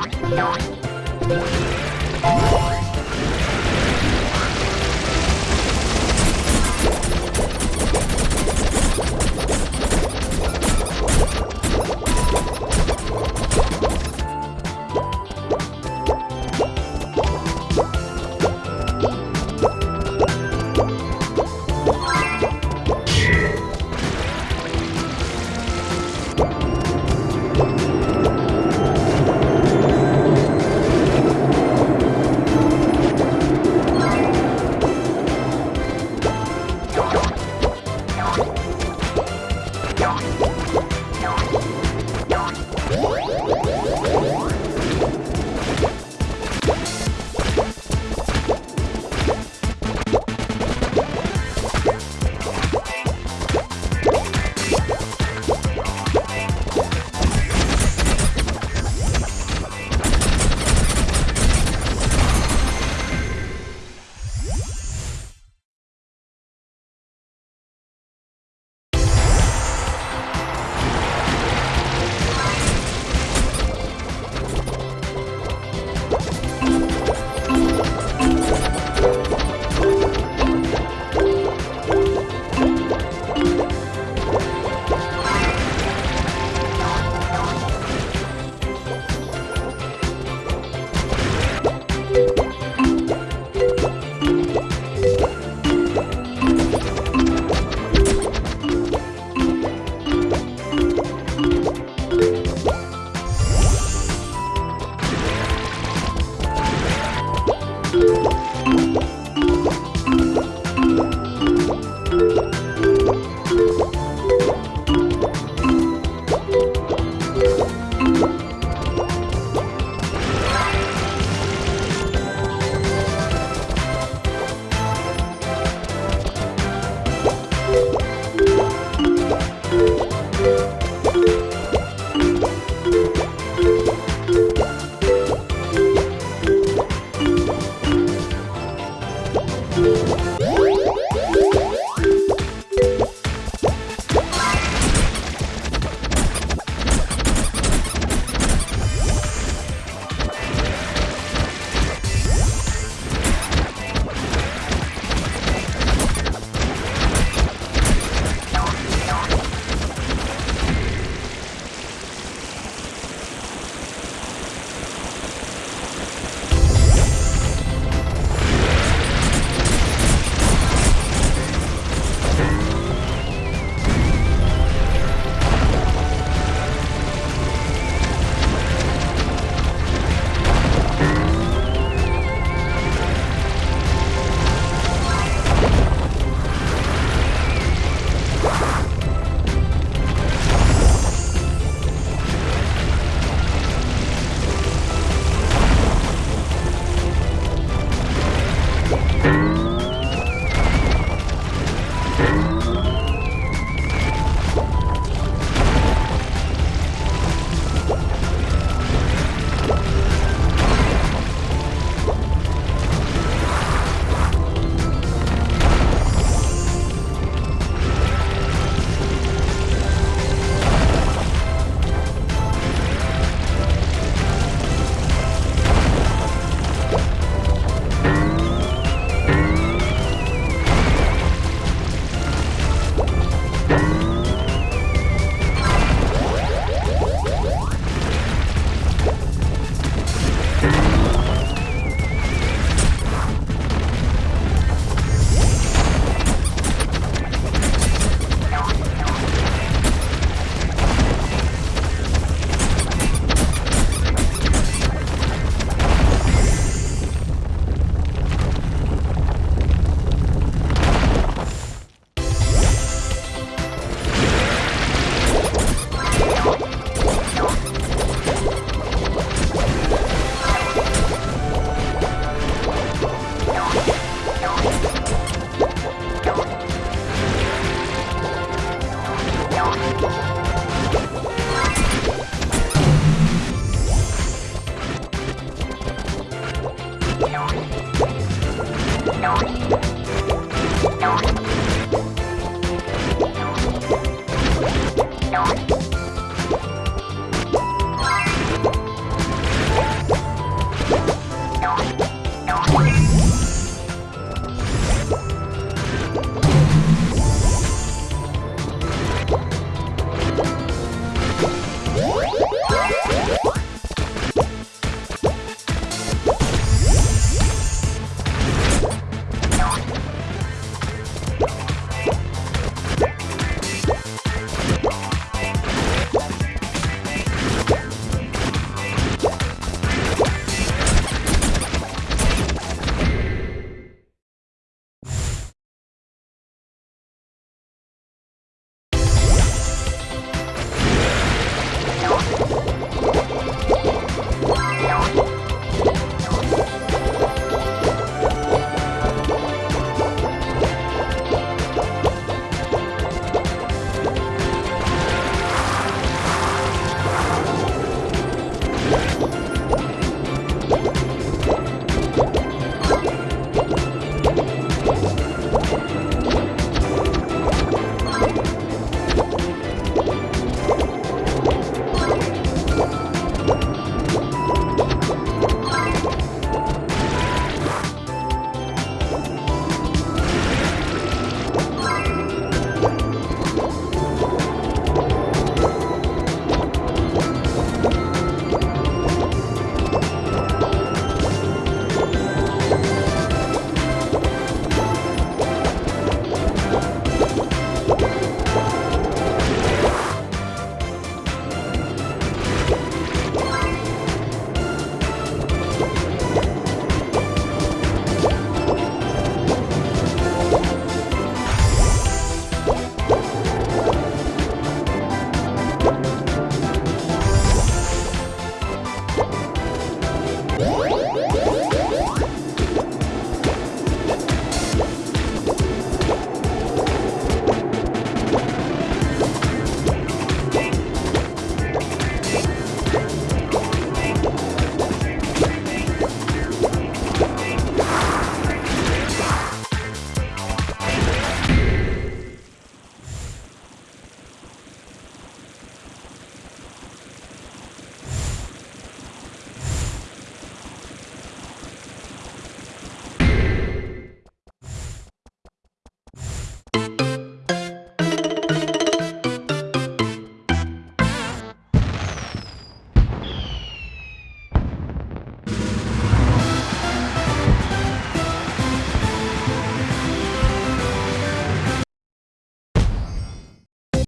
Música Don't.